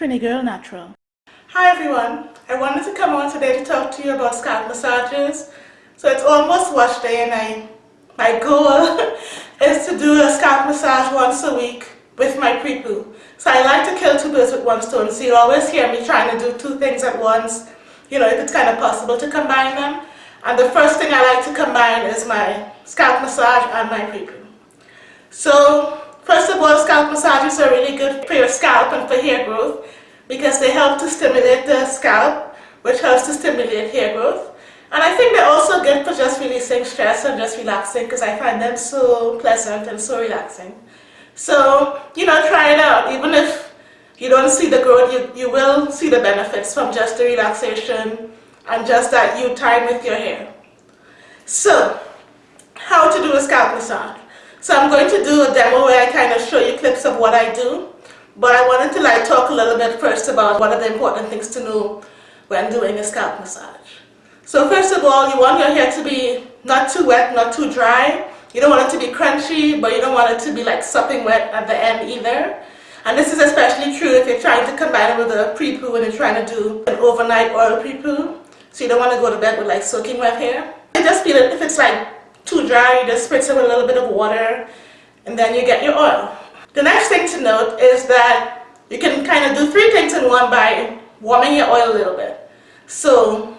Trini Girl Natural. Hi everyone, I wanted to come on today to talk to you about scalp massages. So it's almost wash day and I, my goal is to do a scalp massage once a week with my pre-poo. So I like to kill two birds with one stone. So you always hear me trying to do two things at once, you know, if it's kind of possible to combine them. And the first thing I like to combine is my scalp massage and my pre-poo. So first of all, scalp massages are really good for your scalp and for hair growth because they help to stimulate the scalp, which helps to stimulate hair growth. And I think they're also good for just releasing stress and just relaxing because I find them so pleasant and so relaxing. So, you know, try it out. Even if you don't see the growth, you, you will see the benefits from just the relaxation and just that you time with your hair. So, how to do a scalp massage. So I'm going to do a demo where I kind of show you clips of what I do. But I wanted to like talk a little bit first about what are the important things to know when doing a scalp massage. So first of all, you want your hair to be not too wet, not too dry. You don't want it to be crunchy, but you don't want it to be like sopping wet at the end either. And this is especially true if you're trying to combine it with a pre-poo and you're trying to do an overnight oil pre-poo. So you don't want to go to bed with like soaking wet hair. I just feel it if it's like too dry, you just spritz it with a little bit of water and then you get your oil. The next thing to note is that you can kind of do three things in one by warming your oil a little bit. So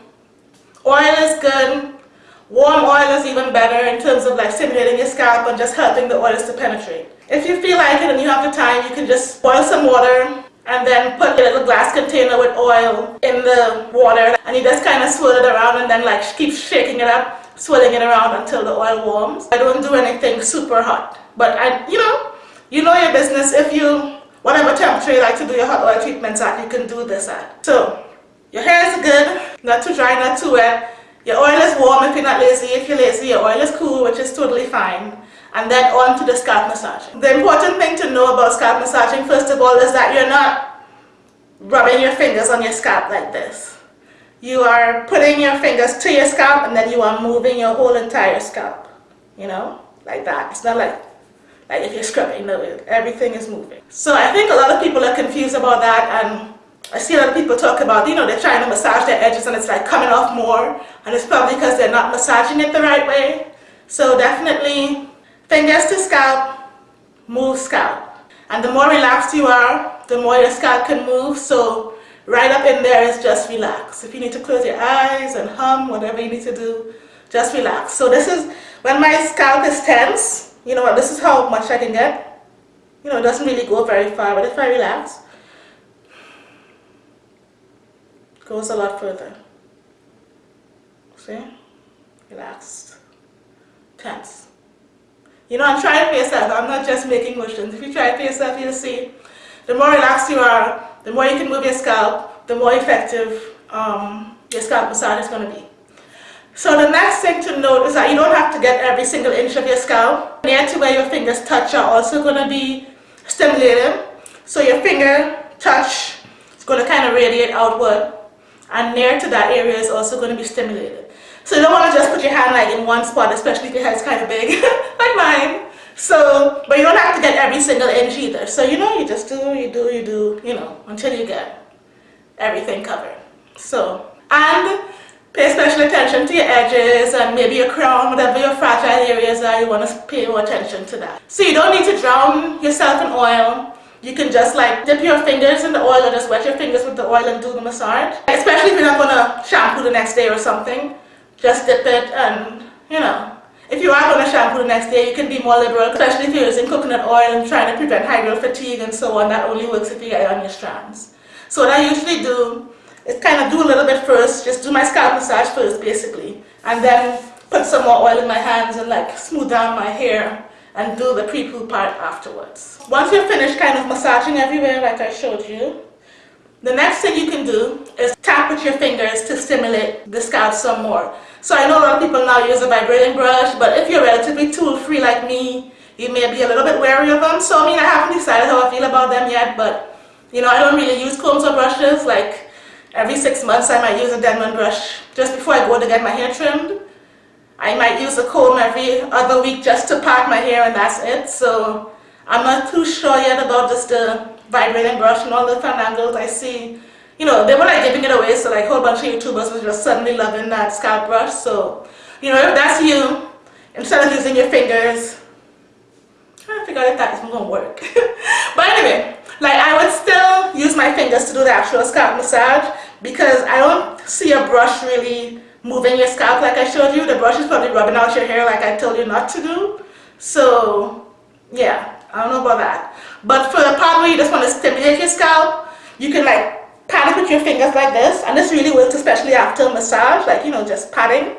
oil is good, warm oil is even better in terms of like stimulating your scalp and just helping the oils to penetrate. If you feel like it and you have the time, you can just boil some water and then put a little glass container with oil in the water and you just kind of swirl it around and then like keep shaking it up, swirling it around until the oil warms. I don't do anything super hot, but I, you know, you know your business if you, whatever temperature you like to do your hot oil treatments at, you can do this at. So, your hair is good, not too dry, not too wet. Your oil is warm if you're not lazy. If you're lazy, your oil is cool, which is totally fine. And then on to the scalp massaging. The important thing to know about scalp massaging, first of all, is that you're not rubbing your fingers on your scalp like this. You are putting your fingers to your scalp and then you are moving your whole entire scalp. You know, like that. It's not like like if you're scrubbing, no, everything is moving. So I think a lot of people are confused about that and I see a lot of people talk about, you know, they're trying to massage their edges and it's like coming off more and it's probably because they're not massaging it the right way. So definitely fingers to scalp, move scalp. And the more relaxed you are, the more your scalp can move. So right up in there is just relax. If you need to close your eyes and hum, whatever you need to do, just relax. So this is when my scalp is tense, you know what, this is how much I can get. You know, it doesn't really go very far, but if I relax, it goes a lot further. See? Relaxed. Tense. You know, I'm trying for yourself. I'm not just making motions. If you try it for yourself, you'll see the more relaxed you are, the more you can move your scalp, the more effective um, your scalp massage is going to be. So the next thing to note is that you don't have to get every single inch of your scalp. Near to where your fingers touch are also going to be stimulated. So your finger touch is going to kind of radiate outward and near to that area is also going to be stimulated. So you don't want to just put your hand like in one spot, especially if your head's kind of big, like mine. So, but you don't have to get every single inch either. So you know, you just do, you do, you do, you know, until you get everything covered. So, and Pay special attention to your edges and maybe your crown, whatever your fragile areas are, you want to pay more attention to that. So you don't need to drown yourself in oil. You can just like dip your fingers in the oil or just wet your fingers with the oil and do the massage. Especially if you're not going to shampoo the next day or something. Just dip it and, you know, if you are going to shampoo the next day, you can be more liberal, especially if you're using coconut oil and trying to prevent hygral fatigue and so on. That only works if you get it on your strands. So what I usually do is kind of do a little bit first, just do my scalp massage first basically, and then put some more oil in my hands and like smooth down my hair and do the pre-poo part afterwards. Once you're finished kind of massaging everywhere like I showed you, the next thing you can do is tap with your fingers to stimulate the scalp some more. So I know a lot of people now use a vibrating brush, but if you're relatively tool-free like me, you may be a little bit wary of them. So I mean, I haven't decided how I feel about them yet, but you know, I don't really use combs or brushes. Like Every six months I might use a Denman brush just before I go to get my hair trimmed. I might use a comb every other week just to part my hair and that's it. So I'm not too sure yet about just the vibrating brush and all the fun angles I see, you know, they were like giving it away. So like a whole bunch of YouTubers were just suddenly loving that scalp brush. So, you know, if that's you, instead of using your fingers, I figure out if that isn't gonna work. but anyway, like I would still use my fingers to do the actual scalp massage because I don't see a brush really moving your scalp like I showed you. The brush is probably rubbing out your hair like I told you not to do. So yeah, I don't know about that. But for the part where you just want to stimulate your scalp, you can like pat it with your fingers like this. And this really works especially after a massage, like, you know, just patting.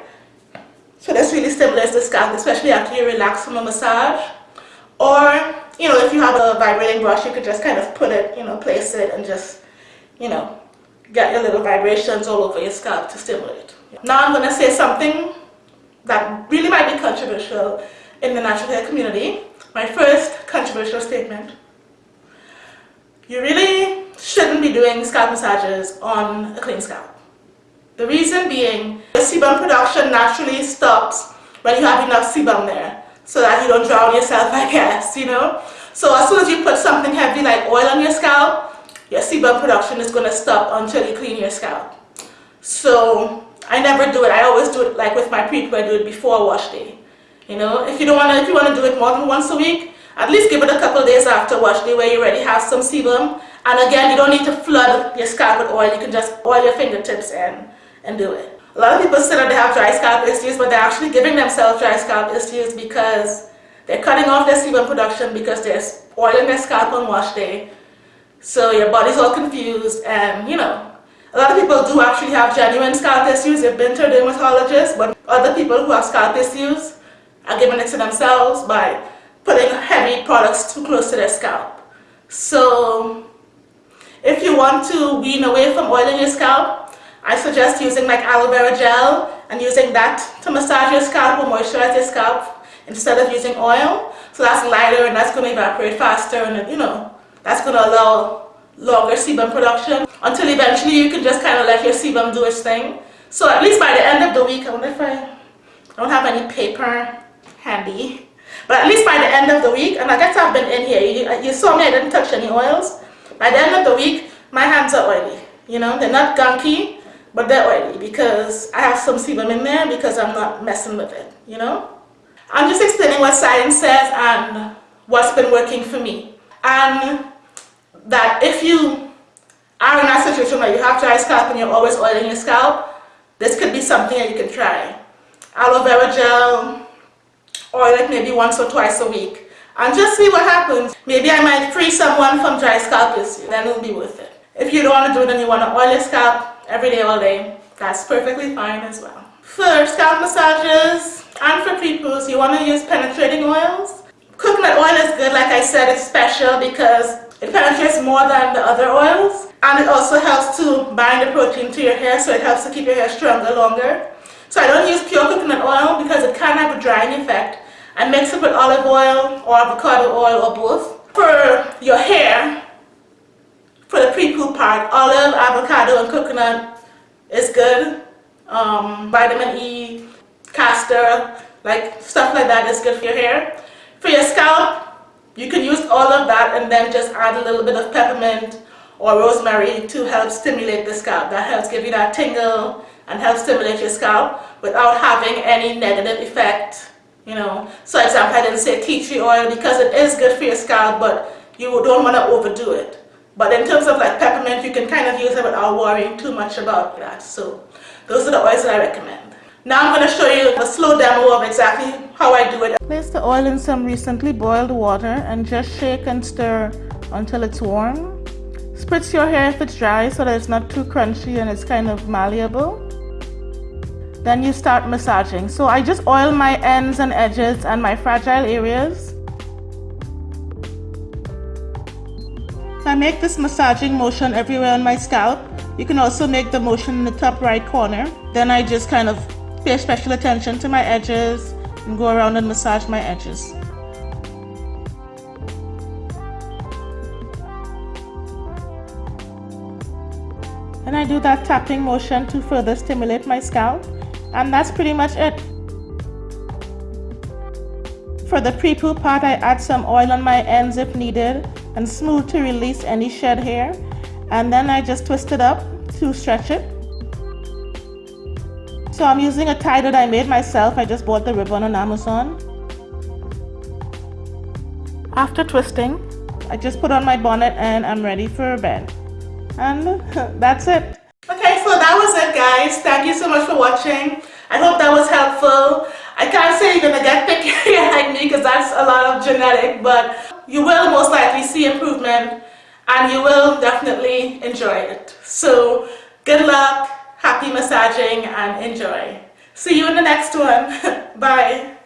So this really stimulates the scalp, especially after you relax from a massage. Or, you know, if you have a vibrating brush, you could just kind of put it, you know, place it and just, you know, get your little vibrations all over your scalp to stimulate. Now I'm going to say something that really might be controversial in the natural hair community. My first controversial statement. You really shouldn't be doing scalp massages on a clean scalp. The reason being, the sebum production naturally stops when you have enough sebum there so that you don't drown yourself, I guess, you know? So as soon as you put something heavy like oil on your scalp, your sebum production is going to stop until you clean your scalp. So I never do it. I always do it like with my pre-poo, I do it before wash day. You know, if you don't want to, if you want to do it more than once a week, at least give it a couple days after wash day where you already have some sebum. And again, you don't need to flood your scalp with oil. You can just oil your fingertips and, and do it. A lot of people say that they have dry scalp issues, but they're actually giving themselves dry scalp issues because they're cutting off their sebum production because they're oiling their scalp on wash day. So your body's all confused and, you know, a lot of people do actually have genuine scalp issues. They've been to a dermatologist, but other people who have scalp issues are giving it to themselves by putting heavy products too close to their scalp. So if you want to wean away from oiling your scalp, I suggest using like aloe vera gel and using that to massage your scalp or moisturize your scalp instead of using oil. So that's lighter and that's going to evaporate faster and you know, that's going to allow longer sebum production until eventually you can just kind of let your sebum do its thing. So at least by the end of the week, I wonder if I, don't have any paper handy. But at least by the end of the week, and I guess I've been in here, you, you saw me, I didn't touch any oils. By the end of the week, my hands are oily. You know, they're not gunky, but they're oily because I have some sebum in there because I'm not messing with it, you know? I'm just explaining what science says and what's been working for me. And that if you are in that situation where you have dry scalp and you're always oiling your scalp, this could be something that you can try. Aloe vera gel, oil it maybe once or twice a week and just see what happens. Maybe I might free someone from dry scalp issue, then it'll be worth it. If you don't want to do it and you want to oil your scalp every day all day, that's perfectly fine as well. For scalp massages and for pre-poos, you want to use penetrating oils. Coconut oil is good, like I said, it's special because it penetrates more than the other oils and it also helps to bind the protein to your hair so it helps to keep your hair stronger longer. So I don't use pure coconut oil because it can have a drying effect. I mix it with olive oil or avocado oil or both. For your hair, for the pre-poo part, olive, avocado, and coconut is good. Um, vitamin E, castor, like stuff like that is good for your hair. For your scalp, you can use all of that and then just add a little bit of peppermint or rosemary to help stimulate the scalp. That helps give you that tingle and help stimulate your scalp without having any negative effect you know. So example I didn't say tea tree oil because it is good for your scalp but you don't want to overdo it. But in terms of like peppermint you can kind of use it without worrying too much about that. So those are the oils that I recommend. Now I'm going to show you a slow demo of exactly how I do it. Place the oil in some recently boiled water and just shake and stir until it's warm. Spritz your hair if it's dry so that it's not too crunchy and it's kind of malleable then you start massaging. So I just oil my ends and edges and my fragile areas. I make this massaging motion everywhere on my scalp. You can also make the motion in the top right corner. Then I just kind of pay special attention to my edges and go around and massage my edges. And I do that tapping motion to further stimulate my scalp and that's pretty much it. For the pre-poo part, I add some oil on my ends if needed, and smooth to release any shed hair. And then I just twist it up to stretch it. So I'm using a tie that I made myself. I just bought the ribbon on Amazon. After twisting, I just put on my bonnet and I'm ready for bed. And that's it. Okay, so that was it guys. Thank you so much for watching. I hope that was helpful. I can't say you're gonna get thick hair like me because that's a lot of genetic, but you will most likely see improvement and you will definitely enjoy it. So good luck, happy massaging and enjoy. See you in the next one. Bye.